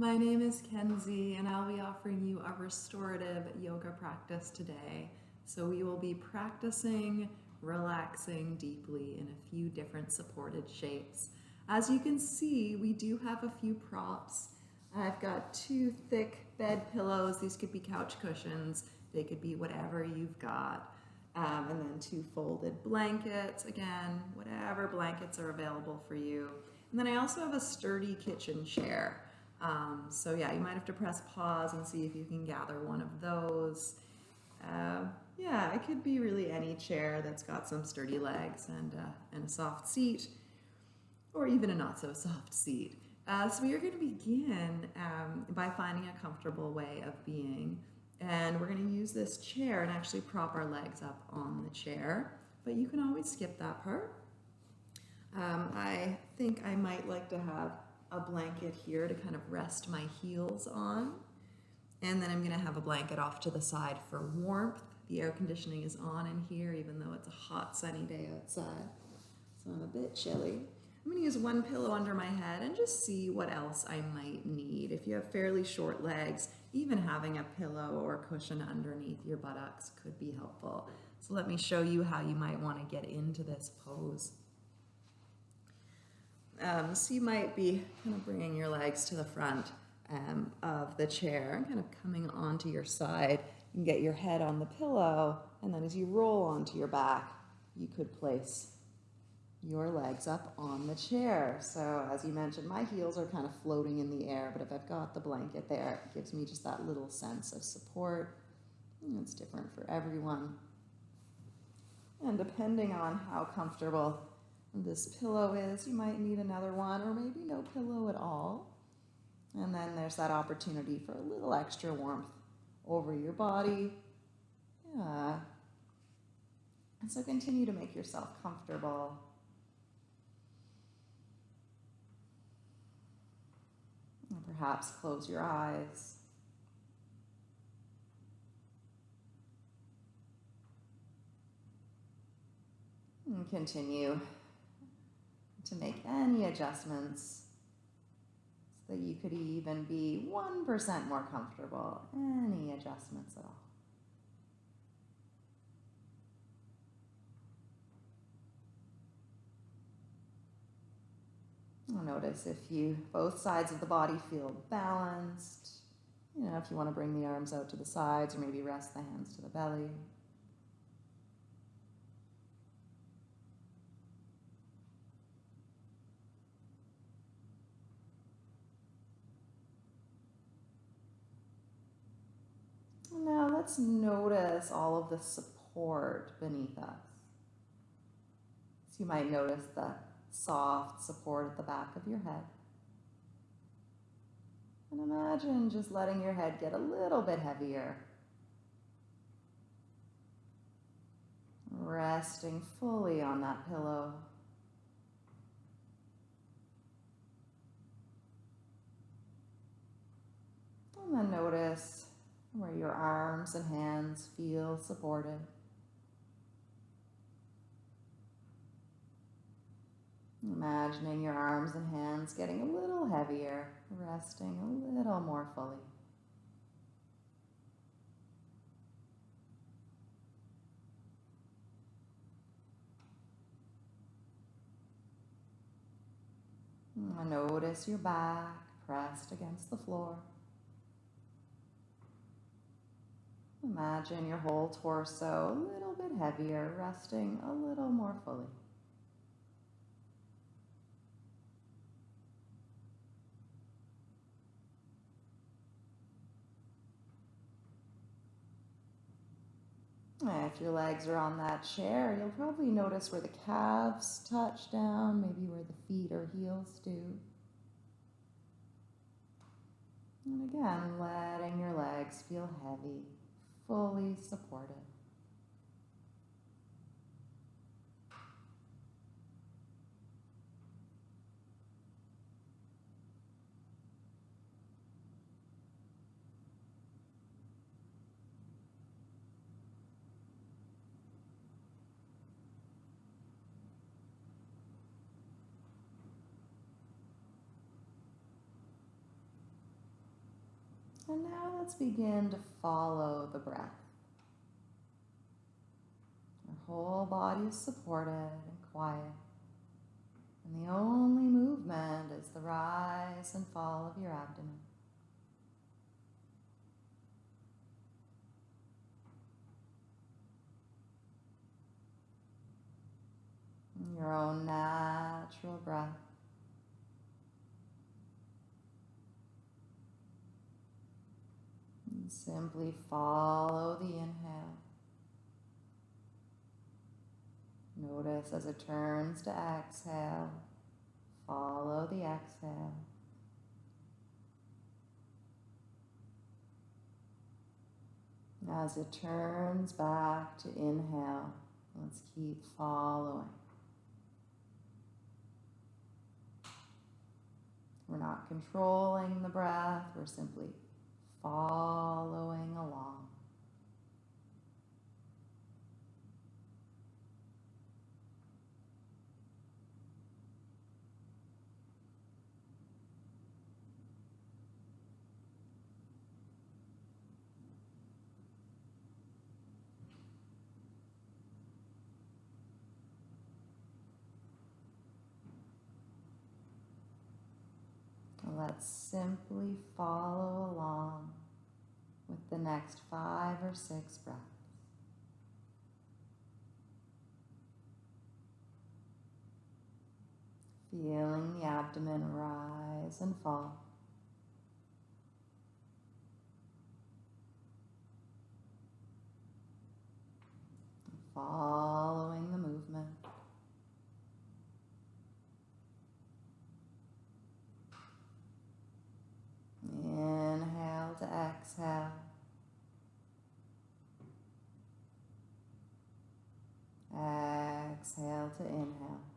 My name is Kenzie, and I'll be offering you a restorative yoga practice today. So, we will be practicing relaxing deeply in a few different supported shapes. As you can see, we do have a few props. I've got two thick bed pillows. These could be couch cushions. They could be whatever you've got. Um, and then two folded blankets. Again, whatever blankets are available for you. And then I also have a sturdy kitchen chair. Um, so yeah, you might have to press pause and see if you can gather one of those. Uh, yeah, it could be really any chair that's got some sturdy legs and, uh, and a soft seat or even a not so soft seat. Uh, so we are going to begin um, by finding a comfortable way of being. And we're going to use this chair and actually prop our legs up on the chair. But you can always skip that part. Um, I think I might like to have a blanket here to kind of rest my heels on. And then I'm going to have a blanket off to the side for warmth. The air conditioning is on in here, even though it's a hot sunny day outside. So I'm a bit chilly. I'm going to use one pillow under my head and just see what else I might need. If you have fairly short legs, even having a pillow or cushion underneath your buttocks could be helpful. So let me show you how you might want to get into this pose. Um, so you might be kind of bringing your legs to the front um, of the chair and kind of coming onto your side. You can get your head on the pillow, and then as you roll onto your back, you could place your legs up on the chair. So as you mentioned, my heels are kind of floating in the air, but if I've got the blanket there, it gives me just that little sense of support. It's different for everyone. And depending on how comfortable this pillow is, you might need another one or maybe no pillow at all. And then there's that opportunity for a little extra warmth over your body. Yeah. And so continue to make yourself comfortable. And perhaps close your eyes. And continue to make any adjustments so that you could even be 1% more comfortable. Any adjustments at all. Notice if you both sides of the body feel balanced. You know, if you want to bring the arms out to the sides or maybe rest the hands to the belly. Now let's notice all of the support beneath us. So you might notice the soft support at the back of your head. And imagine just letting your head get a little bit heavier. Resting fully on that pillow. And then notice where your arms and hands feel supported. Imagining your arms and hands getting a little heavier, resting a little more fully. Notice your back pressed against the floor. Imagine your whole torso a little bit heavier, resting a little more fully. If your legs are on that chair, you'll probably notice where the calves touch down, maybe where the feet or heels do. And again, letting your legs feel heavy fully supported. Let's begin to follow the breath. Your whole body is supported and quiet. And the only movement is the rise and fall of your abdomen. Your own natural breath. And simply follow the inhale. Notice as it turns to exhale, follow the exhale. As it turns back to inhale, let's keep following. We're not controlling the breath, we're simply following along. Let's simply follow along with the next five or six breaths. Feeling the abdomen rise and fall. Following the movement. Inhale to exhale. Exhale to inhale.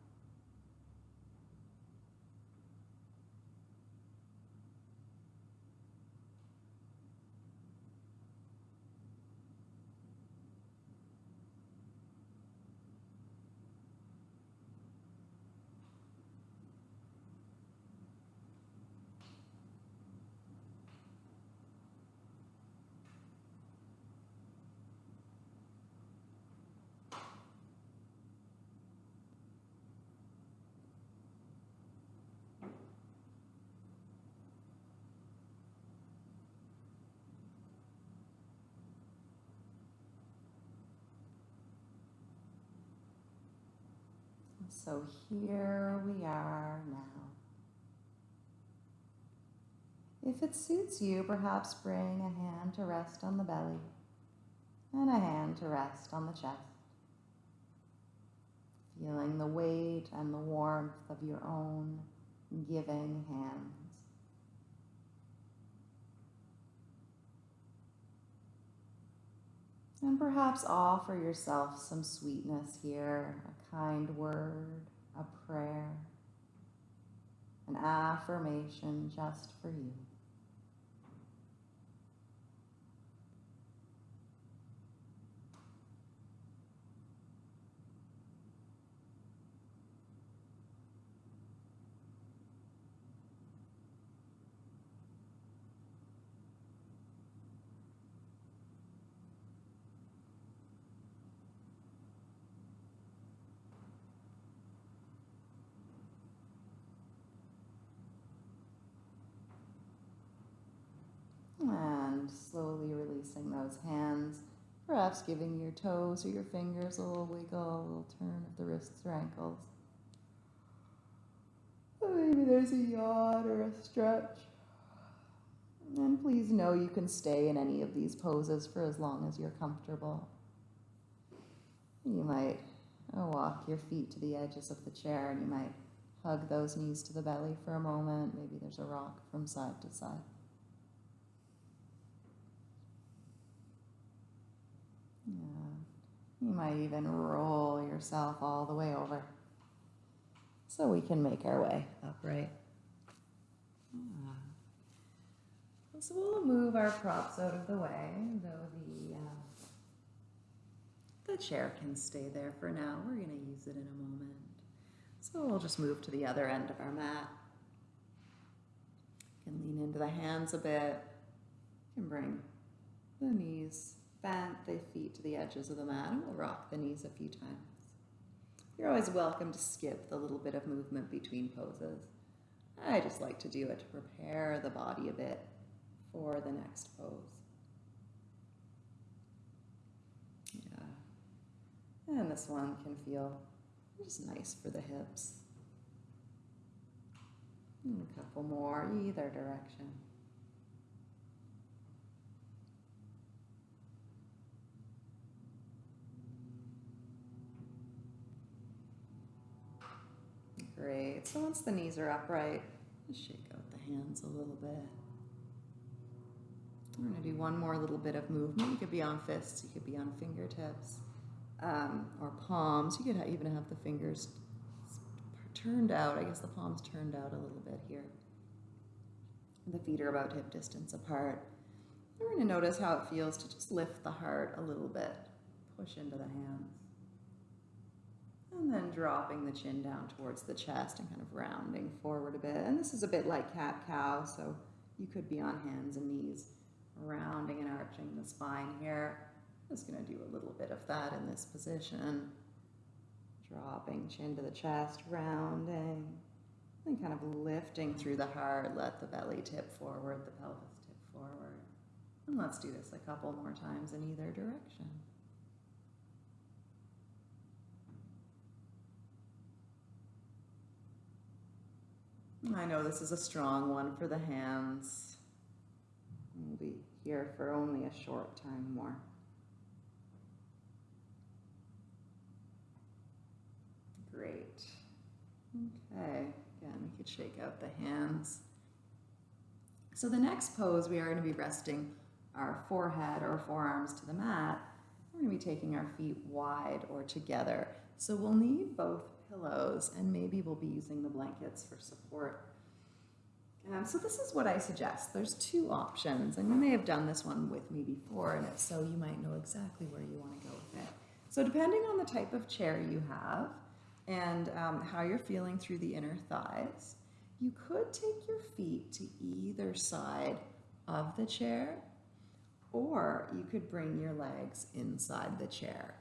So here we are now. If it suits you, perhaps bring a hand to rest on the belly and a hand to rest on the chest. Feeling the weight and the warmth of your own giving hands. And perhaps offer yourself some sweetness here, kind word, a prayer, an affirmation just for you. And slowly releasing those hands, perhaps giving your toes or your fingers a little wiggle, a little turn of the wrists or ankles. Maybe there's a yawn or a stretch. And please know you can stay in any of these poses for as long as you're comfortable. You might uh, walk your feet to the edges of the chair and you might hug those knees to the belly for a moment. Maybe there's a rock from side to side. You might even roll yourself all the way over so we can make our way upright. Yeah. So we'll move our props out of the way, though the, uh, the chair can stay there for now. We're going to use it in a moment. So we'll just move to the other end of our mat. You can lean into the hands a bit can bring the knees bent, the feet to the edges of the mat, and we'll rock the knees a few times. You're always welcome to skip the little bit of movement between poses. I just like to do it to prepare the body a bit for the next pose. Yeah. And this one can feel just nice for the hips. And a couple more either direction. Great. So once the knees are upright, just shake out the hands a little bit. We're going to do one more little bit of movement. You could be on fists, you could be on fingertips um, or palms. You could even have the fingers turned out. I guess the palms turned out a little bit here. The feet are about hip distance apart. We're going to notice how it feels to just lift the heart a little bit, push into the hands. And then dropping the chin down towards the chest and kind of rounding forward a bit. And this is a bit like cat-cow, so you could be on hands and knees, rounding and arching the spine here. I'm just going to do a little bit of that in this position. Dropping chin to the chest, rounding, and kind of lifting through the heart. Let the belly tip forward, the pelvis tip forward. And let's do this a couple more times in either direction. I know this is a strong one for the hands. We'll be here for only a short time more. Great. Okay, again, we could shake out the hands. So the next pose, we are going to be resting our forehead or forearms to the mat. We're going to be taking our feet wide or together. So we'll need both pillows and maybe we'll be using the blankets for support. Um, so this is what I suggest. There's two options and you may have done this one with me before and if so you might know exactly where you want to go with it. So depending on the type of chair you have and um, how you're feeling through the inner thighs, you could take your feet to either side of the chair or you could bring your legs inside the chair.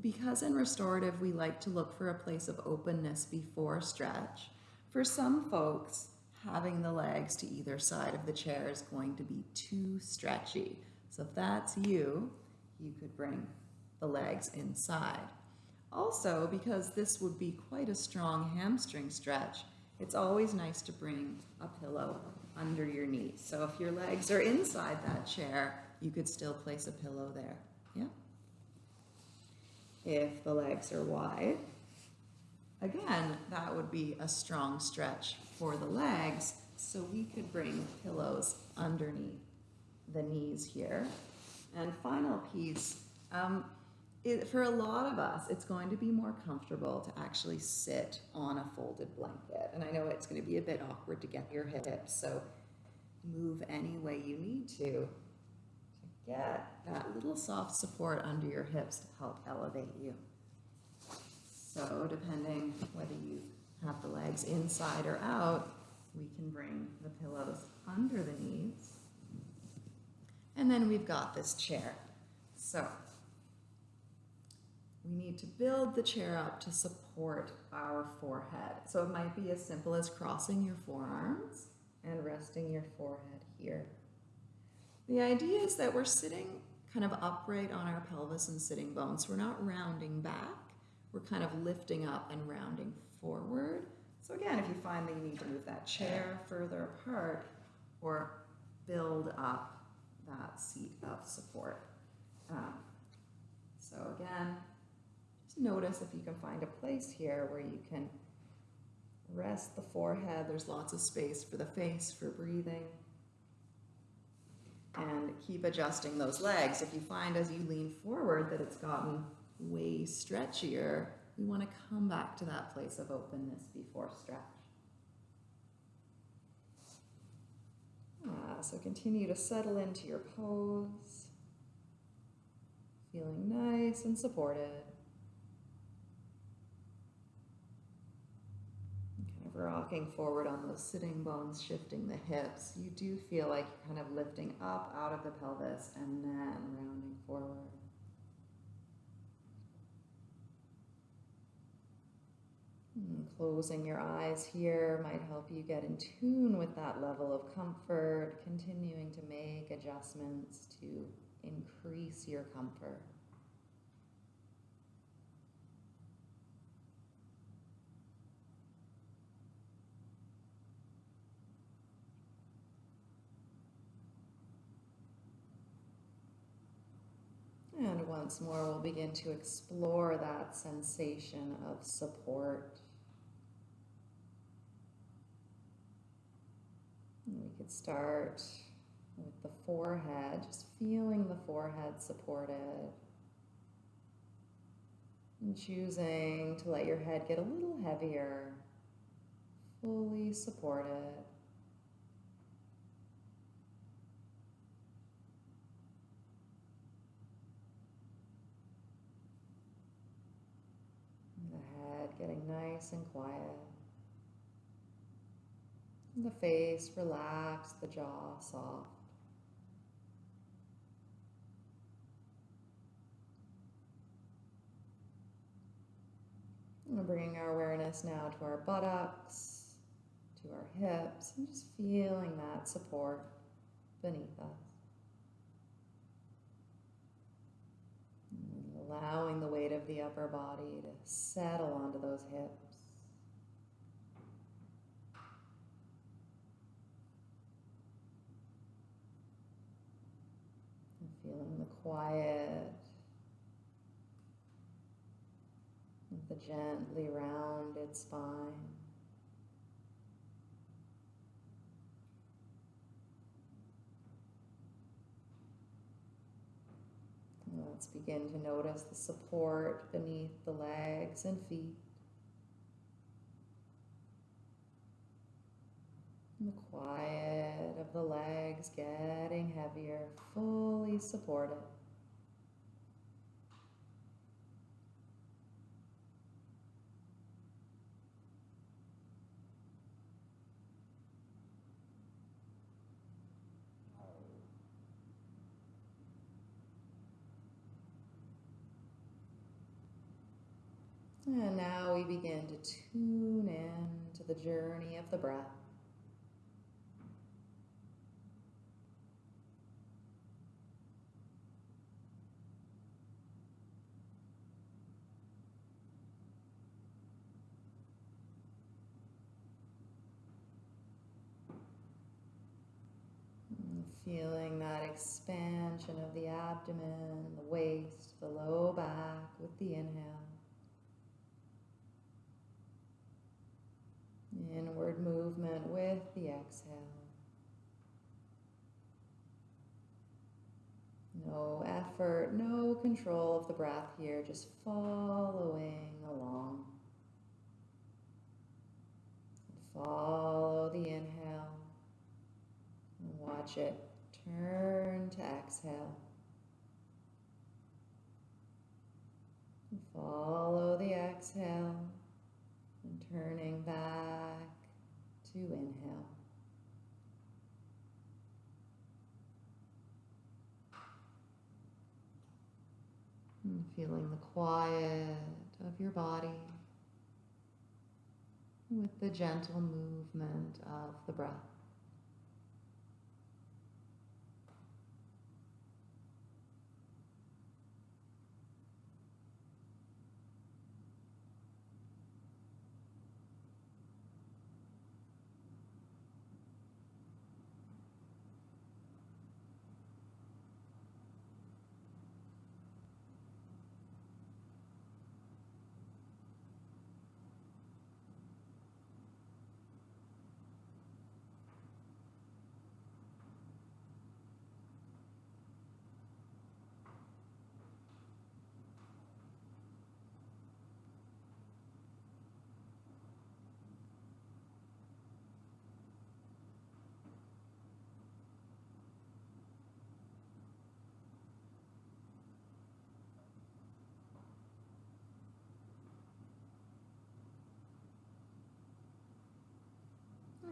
Because in restorative, we like to look for a place of openness before stretch. For some folks, having the legs to either side of the chair is going to be too stretchy. So if that's you, you could bring the legs inside. Also, because this would be quite a strong hamstring stretch, it's always nice to bring a pillow under your knees. So if your legs are inside that chair, you could still place a pillow there. Yeah? If the legs are wide. Again, that would be a strong stretch for the legs, so we could bring pillows underneath the knees here. And final piece, um, it, for a lot of us, it's going to be more comfortable to actually sit on a folded blanket. And I know it's going to be a bit awkward to get your hips, so move any way you need to get that little soft support under your hips to help elevate you. So depending whether you have the legs inside or out, we can bring the pillows under the knees. And then we've got this chair. So we need to build the chair up to support our forehead. So it might be as simple as crossing your forearms and resting your forehead here. The idea is that we're sitting kind of upright on our pelvis and sitting bones. We're not rounding back. We're kind of lifting up and rounding forward. So again, if you find that you need to move that chair further apart or build up that seat of support. Um, so again, just notice if you can find a place here where you can rest the forehead. There's lots of space for the face, for breathing and keep adjusting those legs. If you find as you lean forward that it's gotten way stretchier, we want to come back to that place of openness before stretch. Ah, so continue to settle into your pose, feeling nice and supported. kind of rocking forward on those sitting bones, shifting the hips, you do feel like you're kind of lifting up out of the pelvis and then rounding forward. And closing your eyes here might help you get in tune with that level of comfort, continuing to make adjustments to increase your comfort. And once more, we'll begin to explore that sensation of support. And we could start with the forehead, just feeling the forehead supported. And choosing to let your head get a little heavier, fully supported. Getting nice and quiet. The face relaxed, the jaw soft. We're bringing our awareness now to our buttocks, to our hips, and just feeling that support beneath us. Allowing the weight of the upper body to settle onto those hips. And feeling the quiet of the gently rounded spine. Let's begin to notice the support beneath the legs and feet. And the quiet of the legs getting heavier, fully supported. And now we begin to tune in to the journey of the breath. feeling that expansion of the abdomen, the waist, the low back with the inhale. Inward movement with the exhale. No effort, no control of the breath here, just following along. Follow the inhale watch it turn to exhale. Follow the exhale turning back to inhale. And feeling the quiet of your body with the gentle movement of the breath.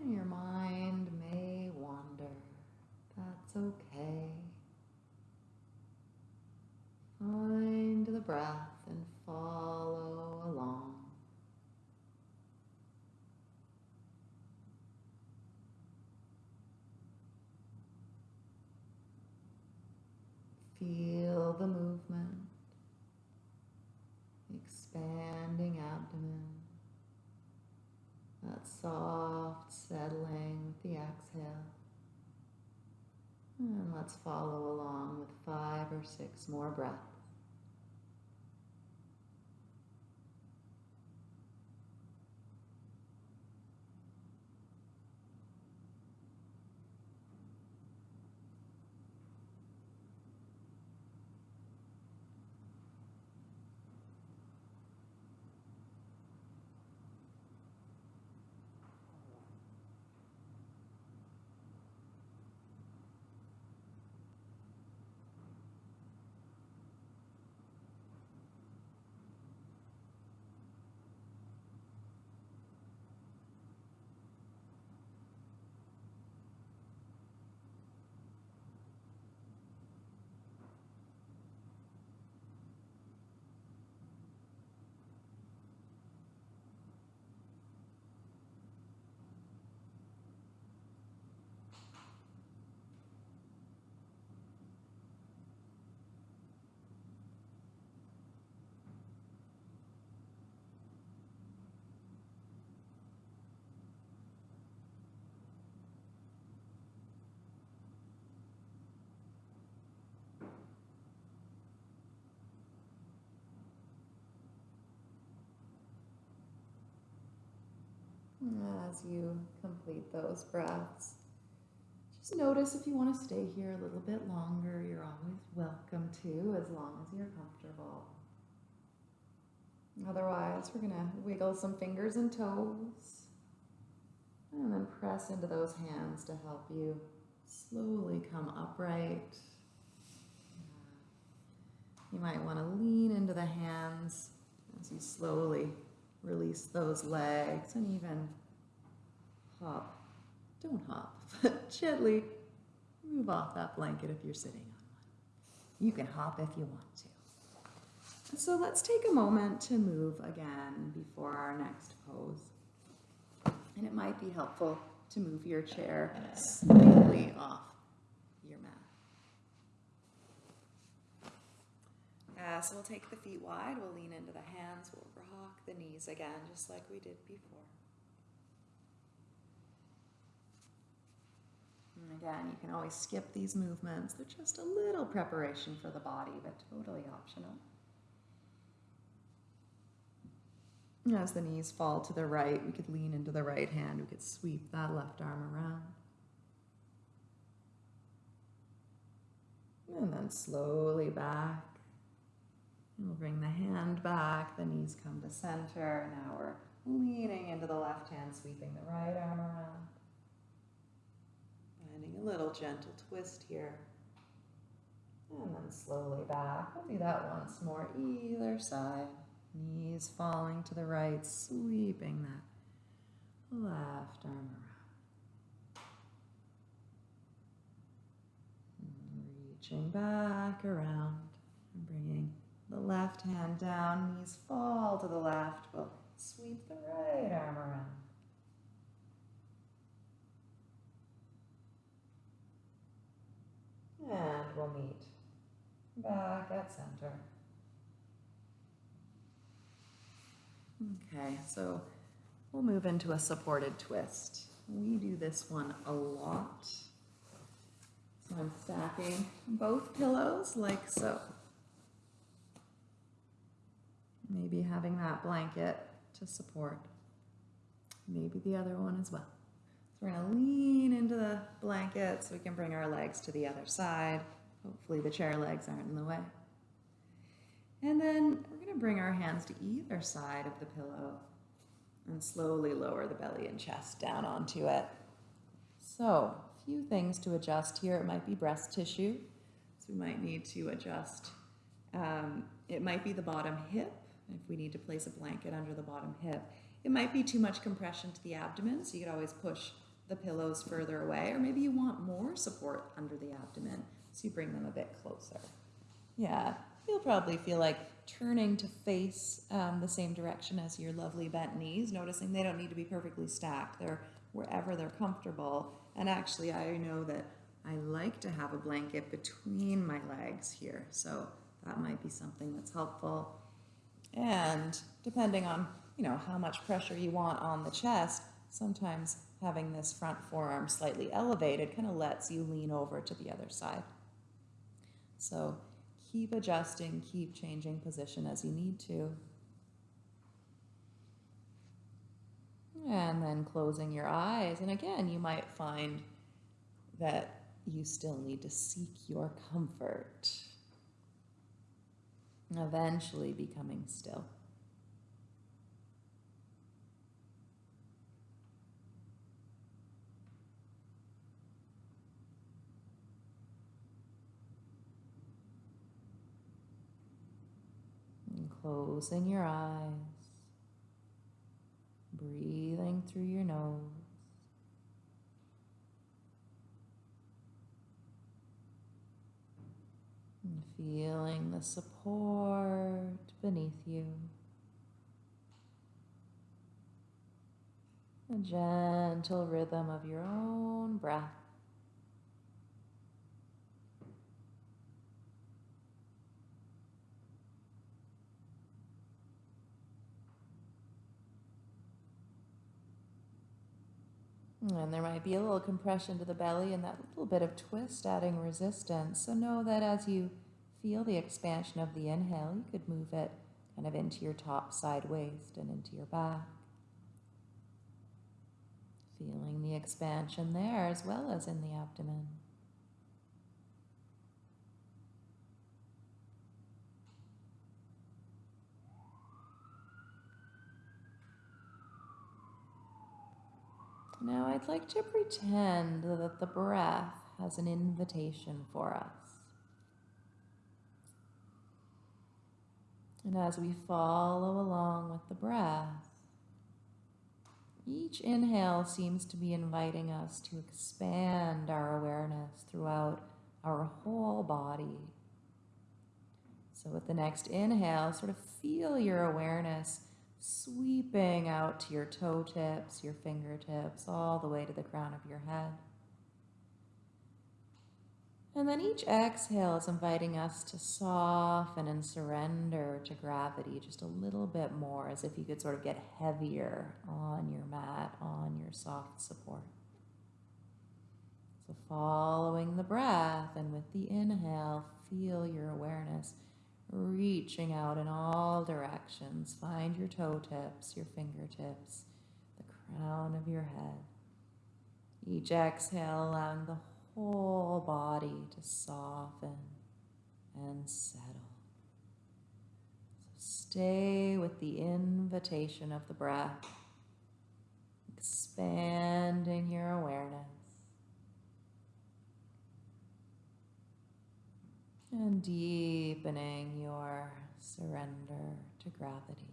Your mind may wander. That's okay. Find the breath and follow along. Feel the movement, expanding abdomen, that soft settling with the exhale. And let's follow along with five or six more breaths. As you complete those breaths, just notice if you want to stay here a little bit longer, you're always welcome to, as long as you're comfortable. Otherwise, we're going to wiggle some fingers and toes and then press into those hands to help you slowly come upright. You might want to lean into the hands as you slowly Release those legs and even hop. Don't hop, but gently move off that blanket if you're sitting on one. You can hop if you want to. So let's take a moment to move again before our next pose. And it might be helpful to move your chair slightly off Uh, so we'll take the feet wide, we'll lean into the hands, we'll rock the knees again, just like we did before. And again, you can always skip these movements. They're just a little preparation for the body, but totally optional. As the knees fall to the right, we could lean into the right hand. We could sweep that left arm around. And then slowly back. We'll bring the hand back, the knees come to center. Now we're leaning into the left hand, sweeping the right arm around. Finding a little gentle twist here. And then slowly back. We'll do that once more, either side. Knees falling to the right, sweeping that left arm around. reaching back around and bringing the left hand down, knees fall to the left. We'll sweep the right arm around. And we'll meet back at center. Okay, so we'll move into a supported twist. We do this one a lot. So I'm stacking both pillows like so. Maybe having that blanket to support. Maybe the other one as well. So we're going to lean into the blanket so we can bring our legs to the other side. Hopefully the chair legs aren't in the way. And then we're going to bring our hands to either side of the pillow and slowly lower the belly and chest down onto it. So, a few things to adjust here. It might be breast tissue, so we might need to adjust. Um, it might be the bottom hip, if we need to place a blanket under the bottom hip. It might be too much compression to the abdomen, so you could always push the pillows further away, or maybe you want more support under the abdomen, so you bring them a bit closer. Yeah, you'll probably feel like turning to face um, the same direction as your lovely bent knees, noticing they don't need to be perfectly stacked. They're wherever they're comfortable. And actually, I know that I like to have a blanket between my legs here, so that might be something that's helpful. And depending on, you know, how much pressure you want on the chest, sometimes having this front forearm slightly elevated kind of lets you lean over to the other side. So keep adjusting, keep changing position as you need to. And then closing your eyes. And again, you might find that you still need to seek your comfort. Eventually becoming still. And closing your eyes, breathing through your nose. And feeling the support beneath you. A gentle rhythm of your own breath. And there might be a little compression to the belly and that little bit of twist adding resistance. So know that as you feel the expansion of the inhale, you could move it kind of into your top side waist and into your back. Feeling the expansion there as well as in the abdomen. Now, I'd like to pretend that the breath has an invitation for us. And as we follow along with the breath, each inhale seems to be inviting us to expand our awareness throughout our whole body. So, with the next inhale, sort of feel your awareness sweeping out to your toe tips, your fingertips, all the way to the crown of your head. And then each exhale is inviting us to soften and surrender to gravity just a little bit more, as if you could sort of get heavier on your mat, on your soft support. So, following the breath, and with the inhale, feel your awareness reaching out in all directions. Find your toe tips, your fingertips, the crown of your head. Each exhale, allowing the whole body to soften and settle. So stay with the invitation of the breath, expanding your awareness. and deepening your surrender to gravity.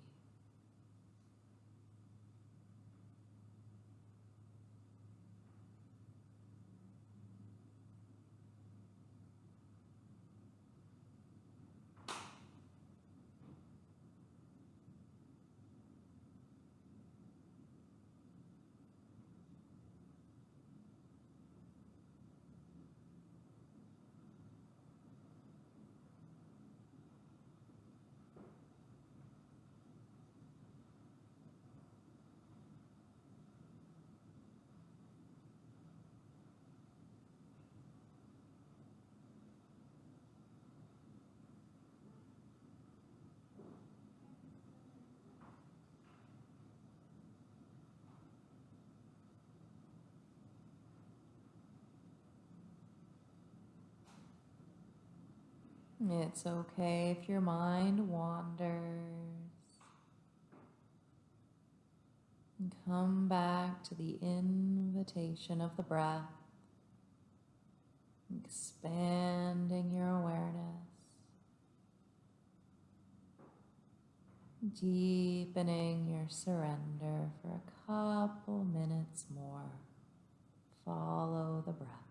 It's okay if your mind wanders. And come back to the invitation of the breath, expanding your awareness, deepening your surrender for a couple minutes more. Follow the breath.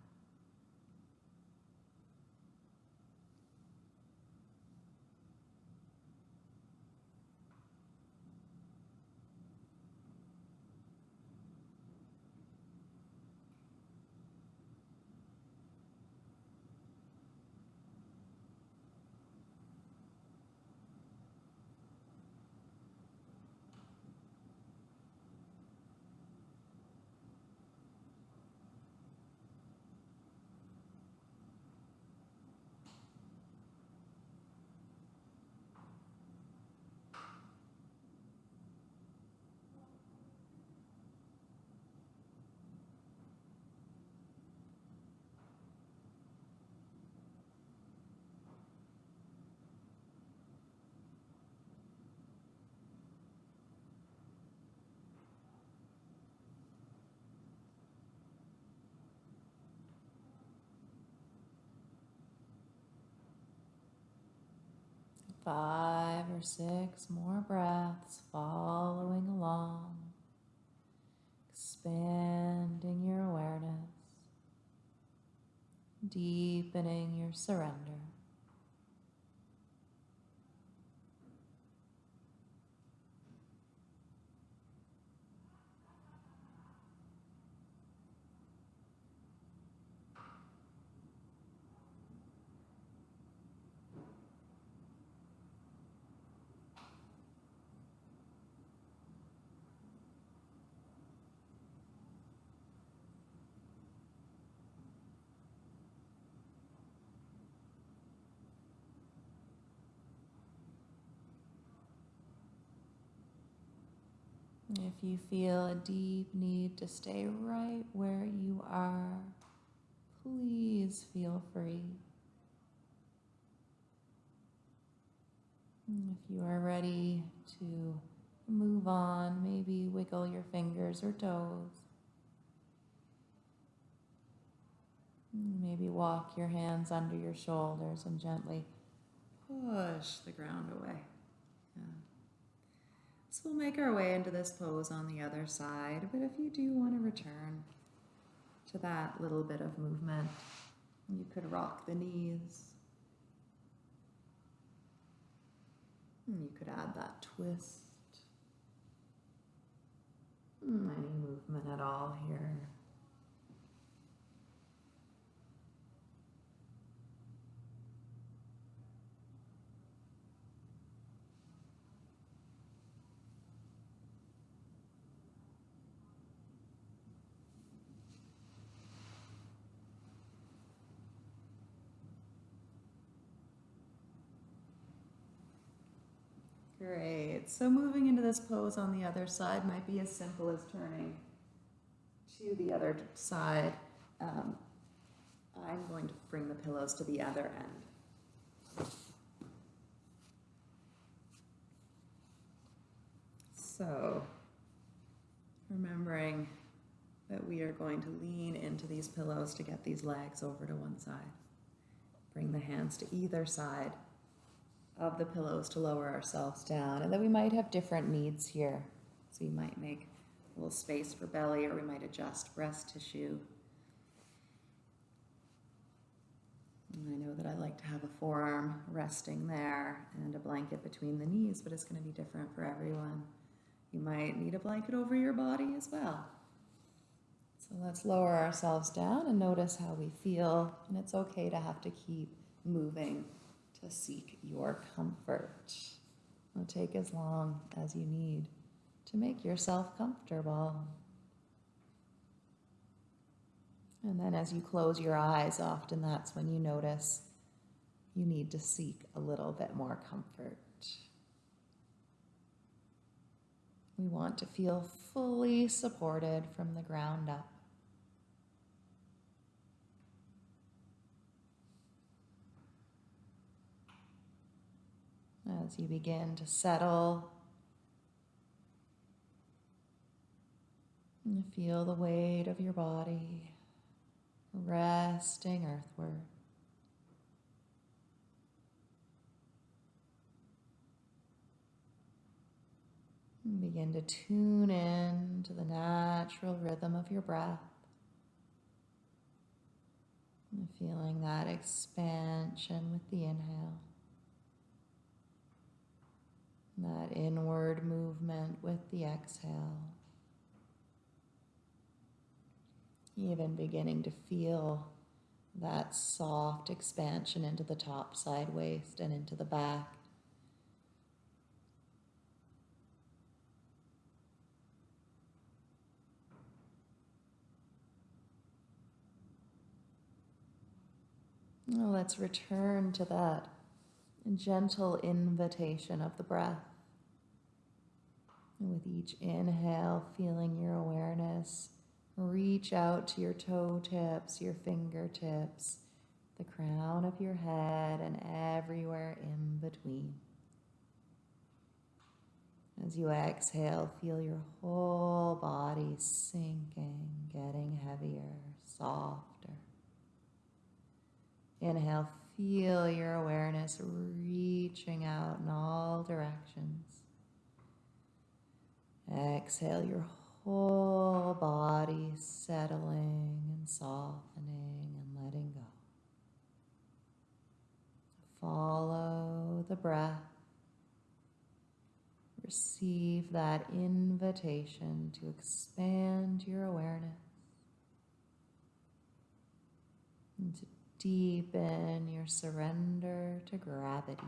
Five or six more breaths following along, expanding your awareness, deepening your surrender. If you feel a deep need to stay right where you are, please feel free. If you are ready to move on, maybe wiggle your fingers or toes. Maybe walk your hands under your shoulders and gently push the ground away. So we'll make our way into this pose on the other side, but if you do want to return to that little bit of movement, you could rock the knees. And you could add that twist. Any movement at all here. Great. So moving into this pose on the other side might be as simple as turning to the other side. Um, I'm going to bring the pillows to the other end. So, remembering that we are going to lean into these pillows to get these legs over to one side. Bring the hands to either side of the pillows to lower ourselves down. And then we might have different needs here. So you might make a little space for belly or we might adjust breast tissue. And I know that I like to have a forearm resting there and a blanket between the knees, but it's going to be different for everyone. You might need a blanket over your body as well. So let's lower ourselves down and notice how we feel. And it's okay to have to keep moving to seek your comfort. It'll take as long as you need to make yourself comfortable. And then as you close your eyes, often that's when you notice you need to seek a little bit more comfort. We want to feel fully supported from the ground up. As you begin to settle. And feel the weight of your body resting earthward. And begin to tune in to the natural rhythm of your breath. And feeling that expansion with the inhale. That inward movement with the exhale. Even beginning to feel that soft expansion into the top side waist and into the back. Let's return to that gentle invitation of the breath. And with each inhale, feeling your awareness reach out to your toe tips, your fingertips, the crown of your head, and everywhere in between. As you exhale, feel your whole body sinking, getting heavier, softer. Inhale, feel your awareness reaching out in all directions. Exhale, your whole body settling and softening and letting go. Follow the breath. Receive that invitation to expand your awareness and to deepen your surrender to gravity.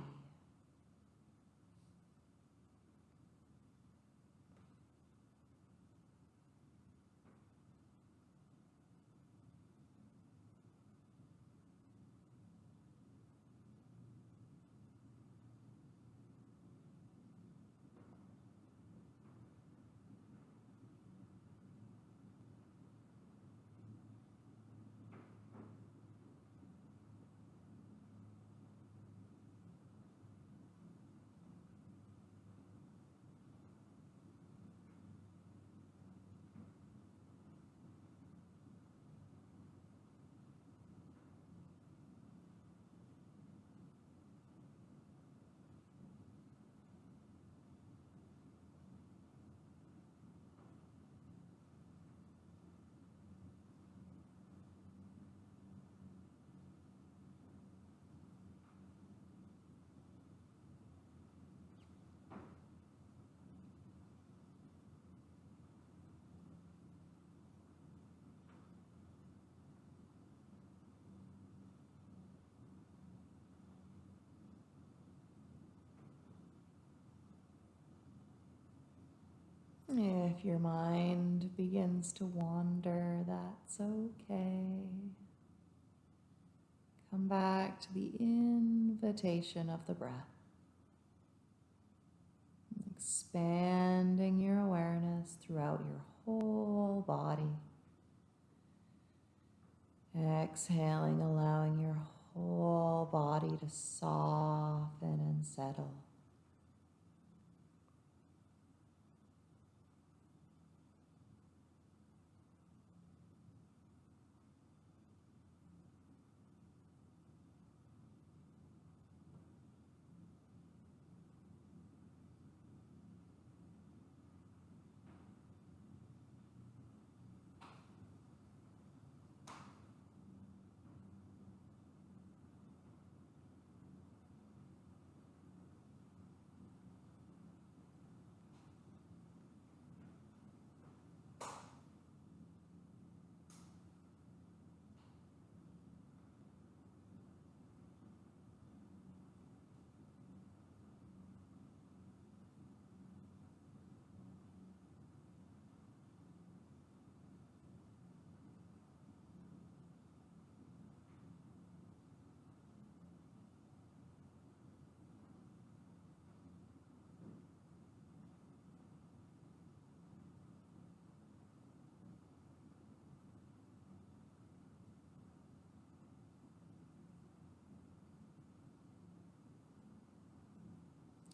If your mind begins to wander, that's okay. Come back to the invitation of the breath. Expanding your awareness throughout your whole body. Exhaling, allowing your whole body to soften and settle.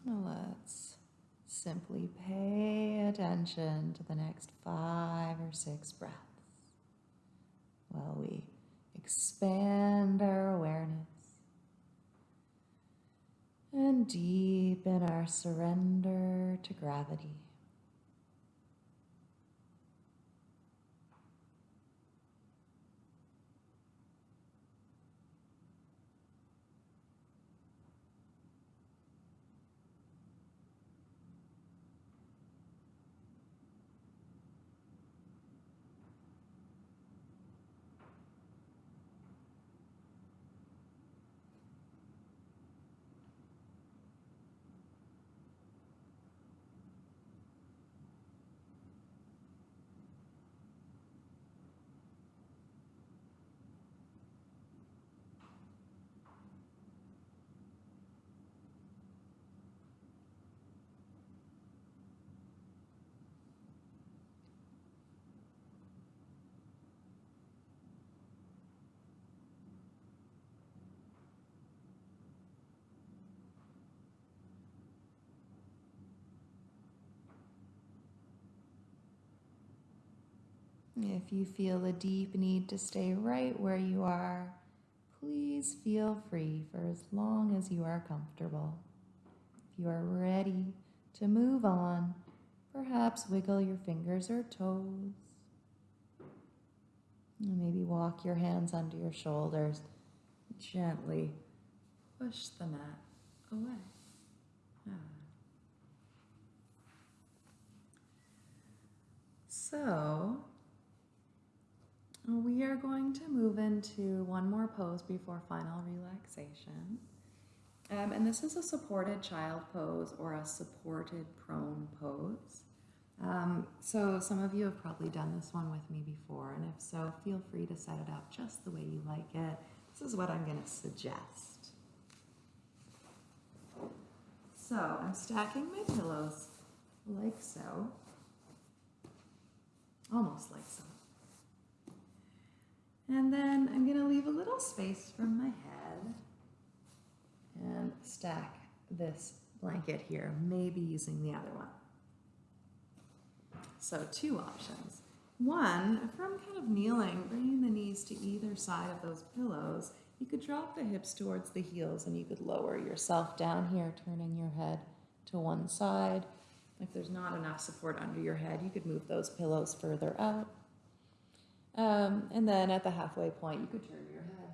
Let's simply pay attention to the next five or six breaths while we expand our awareness and deepen our surrender to gravity. If you feel a deep need to stay right where you are, please feel free for as long as you are comfortable. If you are ready to move on, perhaps wiggle your fingers or toes. Maybe walk your hands under your shoulders. Gently push the mat away. Ah. So, we are going to move into one more pose before final relaxation. Um, and this is a supported child pose or a supported prone pose. Um, so some of you have probably done this one with me before, and if so, feel free to set it up just the way you like it. This is what I'm going to suggest. So I'm stacking my pillows like so, almost like so. And then I'm going to leave a little space from my head and stack this blanket here, maybe using the other one. So two options. One, from kind of kneeling, bringing the knees to either side of those pillows, you could drop the hips towards the heels and you could lower yourself down here, turning your head to one side. If there's not enough support under your head, you could move those pillows further out. Um, and then at the halfway point, you could turn your head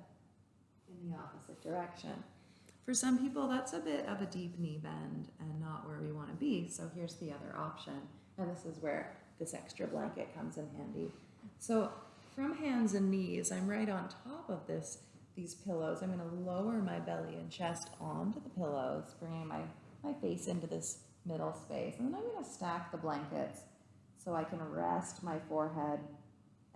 in the opposite direction. For some people, that's a bit of a deep knee bend and not where we want to be. So here's the other option. And this is where this extra blanket comes in handy. So from hands and knees, I'm right on top of this these pillows. I'm going to lower my belly and chest onto the pillows, bringing my, my face into this middle space. And then I'm going to stack the blankets so I can rest my forehead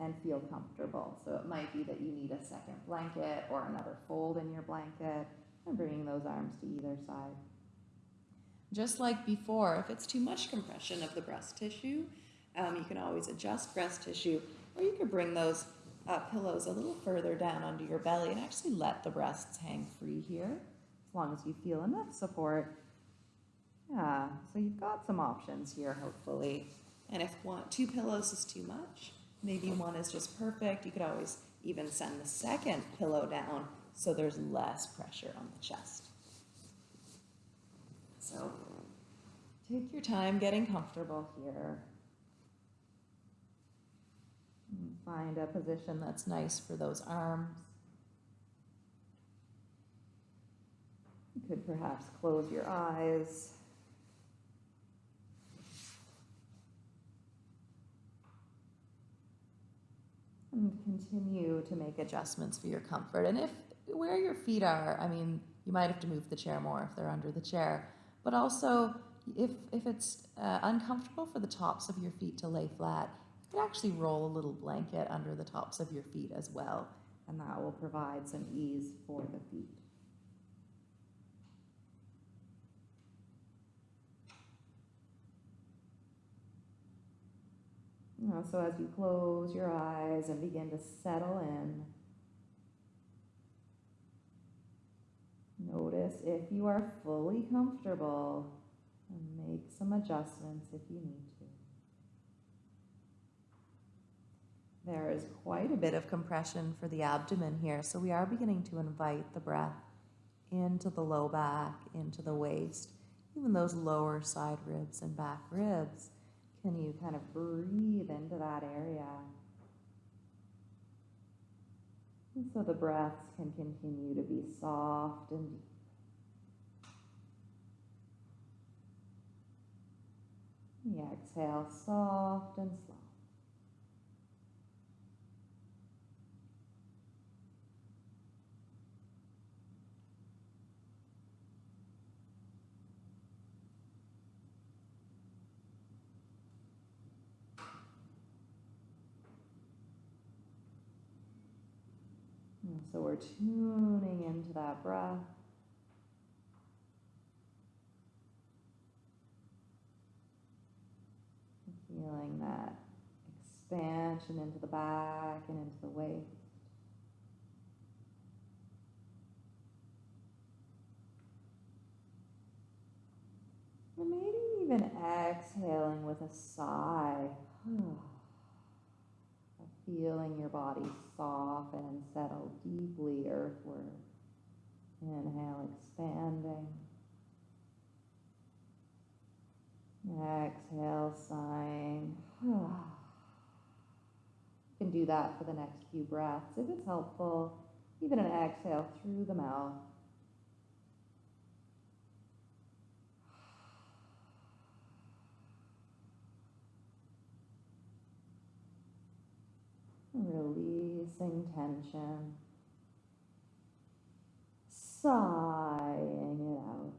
and feel comfortable. So it might be that you need a second blanket or another fold in your blanket and bringing those arms to either side. Just like before, if it's too much compression of the breast tissue, um, you can always adjust breast tissue or you could bring those uh, pillows a little further down under your belly and actually let the breasts hang free here as long as you feel enough support. Yeah, so you've got some options here, hopefully. And if one, two pillows is too much, maybe one is just perfect, you could always even send the second pillow down so there's less pressure on the chest. So take your time getting comfortable here. Find a position that's nice for those arms. You could perhaps close your eyes. Continue to make adjustments for your comfort. And if where your feet are, I mean, you might have to move the chair more if they're under the chair. But also, if, if it's uh, uncomfortable for the tops of your feet to lay flat, you could actually roll a little blanket under the tops of your feet as well, and that will provide some ease for the feet. So as you close your eyes and begin to settle in, notice if you are fully comfortable and make some adjustments if you need to. There is quite a bit of compression for the abdomen here, so we are beginning to invite the breath into the low back, into the waist, even those lower side ribs and back ribs. Can you kind of breathe into that area? And so the breaths can continue to be soft and deep. The exhale, soft and slow. So we're tuning into that breath. Feeling that expansion into the back and into the waist. And maybe even exhaling with a sigh feeling your body soften and settle deeply earthward. Inhale, expanding. Exhale, sighing. You can do that for the next few breaths if it's helpful. Even an exhale through the mouth. Releasing tension. Sighing it out.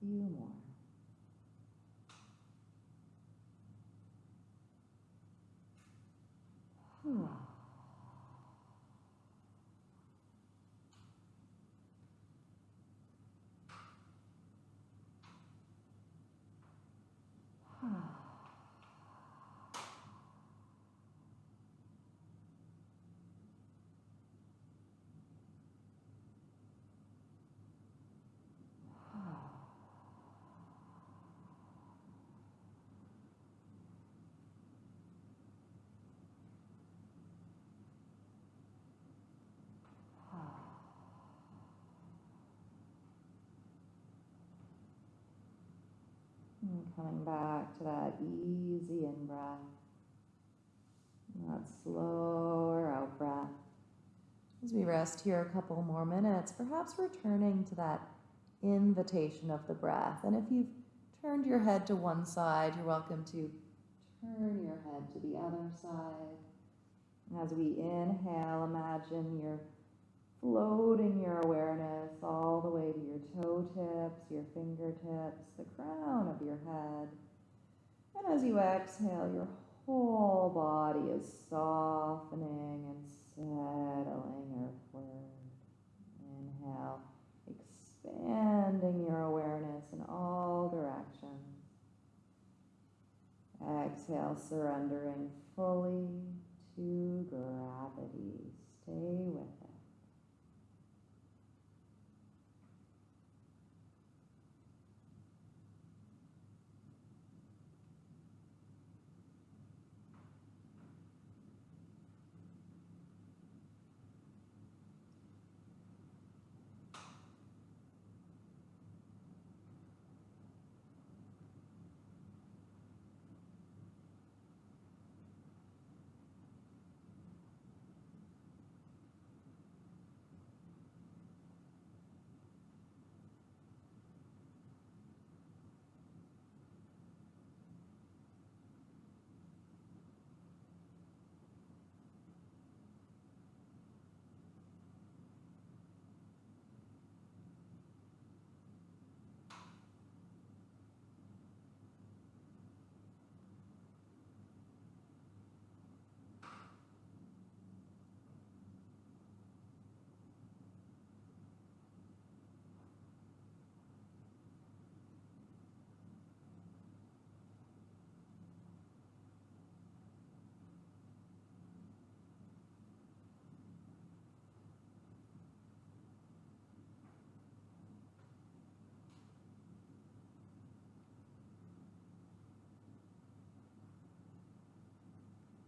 Few more. And coming back to that easy in breath, that slower out breath. As we rest here a couple more minutes, perhaps returning to that invitation of the breath. And if you've turned your head to one side, you're welcome to turn your head to the other side. As we inhale, imagine you're floating your awareness all the way to your toe tips, your fingertips, the crown of your head. And as you exhale, your whole body is softening and settling earthward. Inhale, expanding your awareness in all directions. Exhale, surrendering fully to gravity. Stay with it.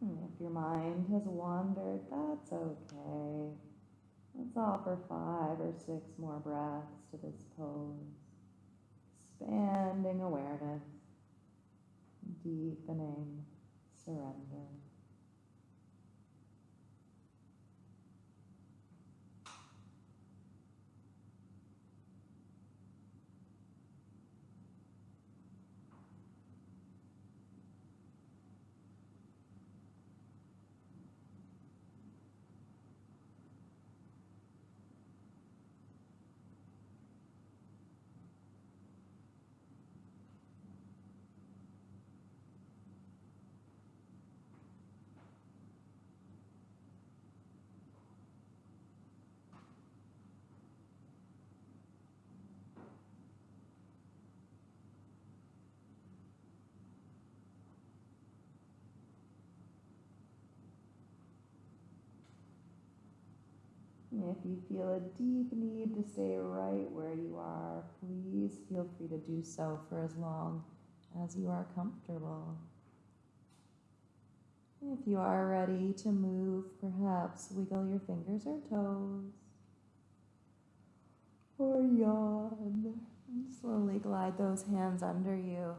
If your mind has wandered, that's okay. Let's offer five or six more breaths to this pose. Expanding awareness, deepening surrender. If you feel a deep need to stay right where you are, please feel free to do so for as long as you are comfortable. If you are ready to move, perhaps wiggle your fingers or toes. Or yawn. And slowly glide those hands under you.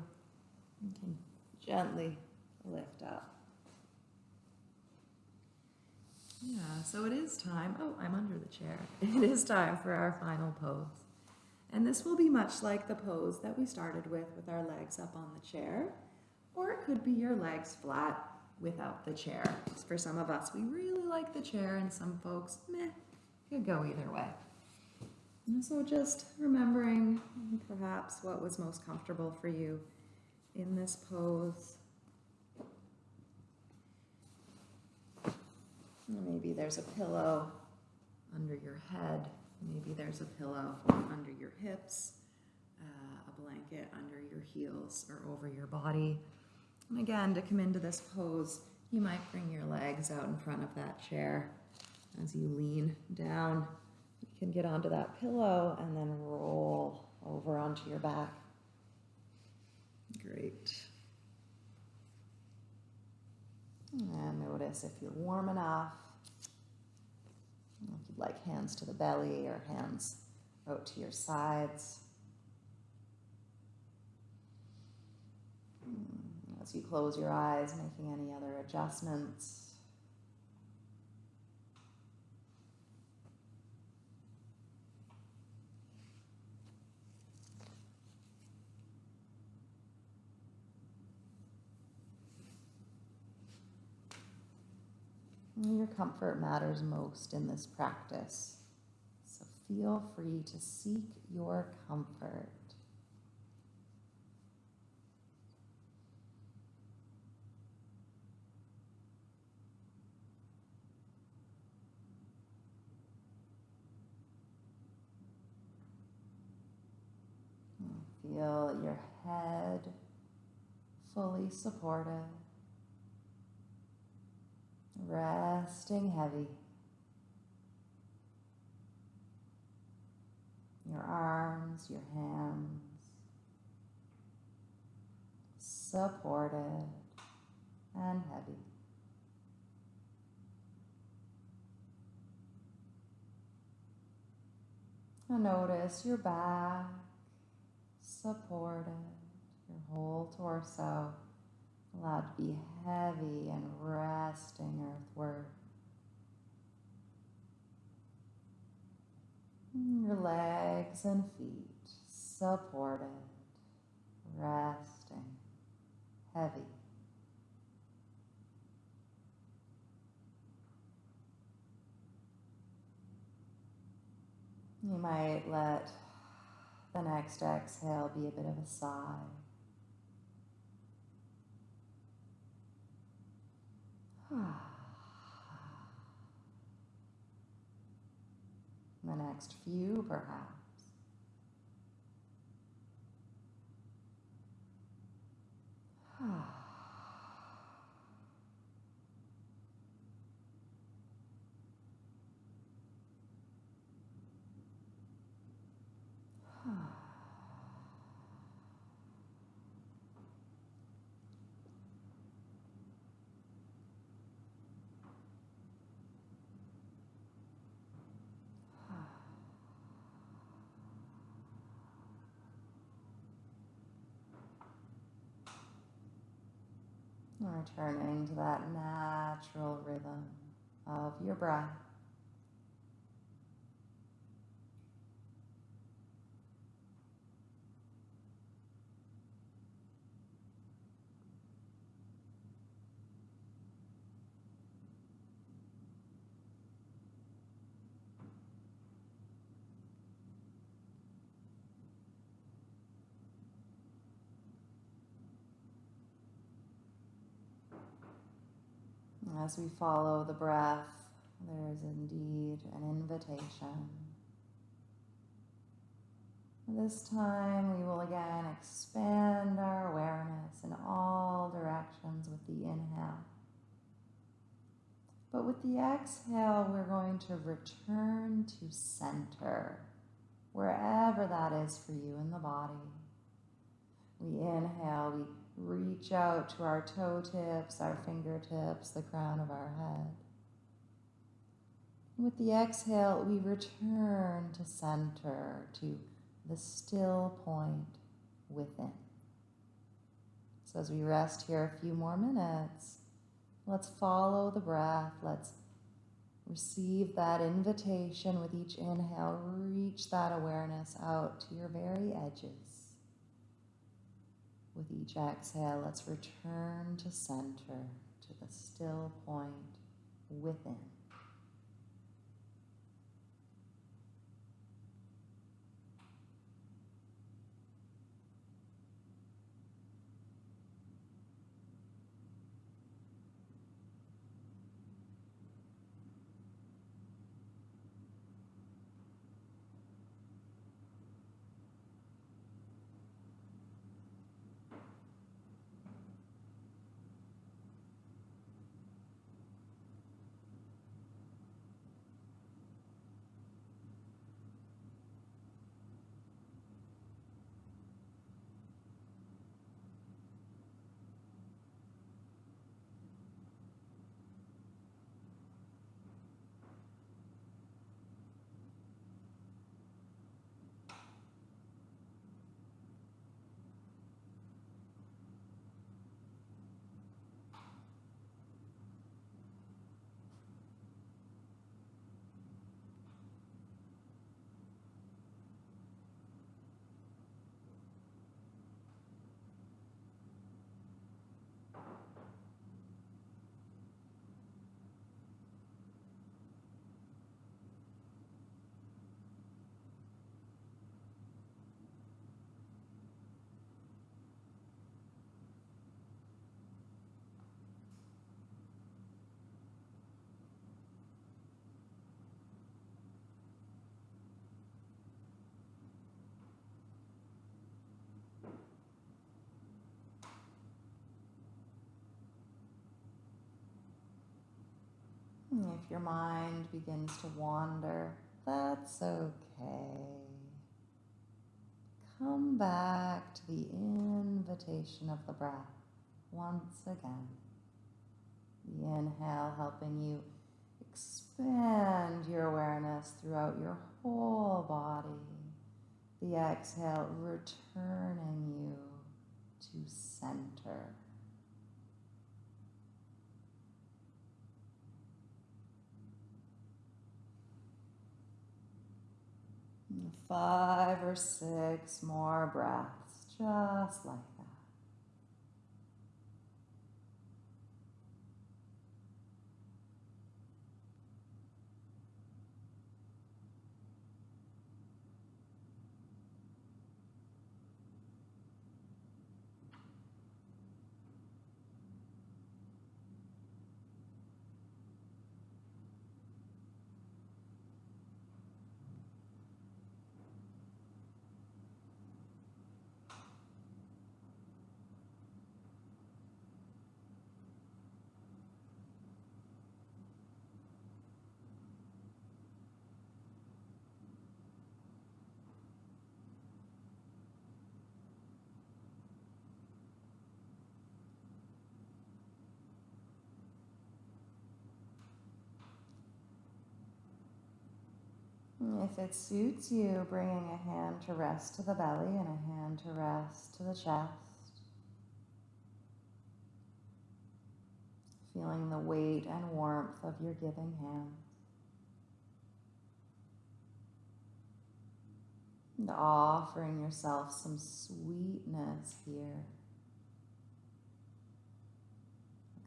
You can gently lift up. Yeah, so it is time. Oh, I'm under the chair. It is time for our final pose. And this will be much like the pose that we started with, with our legs up on the chair. Or it could be your legs flat without the chair. For some of us, we really like the chair, and some folks, meh, could go either way. And so just remembering perhaps what was most comfortable for you in this pose. Maybe there's a pillow under your head. Maybe there's a pillow under your hips, uh, a blanket under your heels or over your body. And again, to come into this pose, you might bring your legs out in front of that chair as you lean down. You can get onto that pillow and then roll over onto your back. Great. And notice if you're warm enough, like hands to the belly or hands out to your sides. Hmm, As you close your eyes, making any other adjustments. Your comfort matters most in this practice. So feel free to seek your comfort. Feel your head fully supported. Resting heavy. Your arms, your hands supported and heavy. And notice your back supported, your whole torso allowed to be heavy and resting earthward. Your legs and feet supported, resting, heavy. You might let the next exhale be a bit of a sigh. The next few, perhaps. Returning to that natural rhythm of your breath. As we follow the breath, there is indeed an invitation. This time we will again expand our awareness in all directions with the inhale. But with the exhale, we're going to return to center, wherever that is for you in the body. We inhale, we reach out to our toe tips, our fingertips, the crown of our head. With the exhale, we return to center, to the still point within. So as we rest here a few more minutes, let's follow the breath. Let's receive that invitation with each inhale. Reach that awareness out to your very edges. With each exhale, let's return to center, to the still point within. If your mind begins to wander, that's okay. Come back to the invitation of the breath once again. The inhale helping you expand your awareness throughout your whole body. The exhale returning you to center. Five or six more breaths, just like If it suits you, bringing a hand to rest to the belly and a hand to rest to the chest. Feeling the weight and warmth of your giving hand. And offering yourself some sweetness here.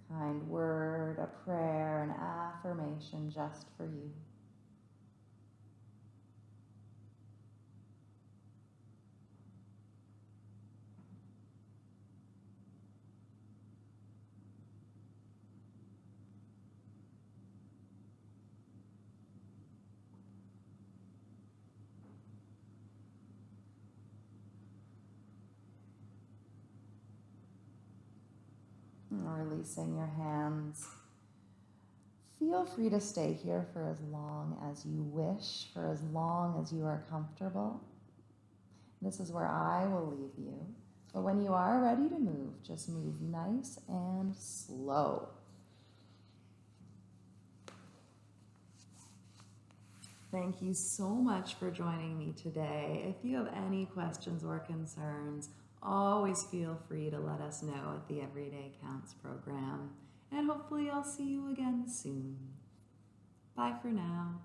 A kind word, a prayer, an affirmation just for you. Releasing your hands. Feel free to stay here for as long as you wish, for as long as you are comfortable. This is where I will leave you. But when you are ready to move, just move nice and slow. Thank you so much for joining me today. If you have any questions or concerns, always feel free to let us know at the Everyday Counts program. And hopefully, I'll see you again soon. Bye for now.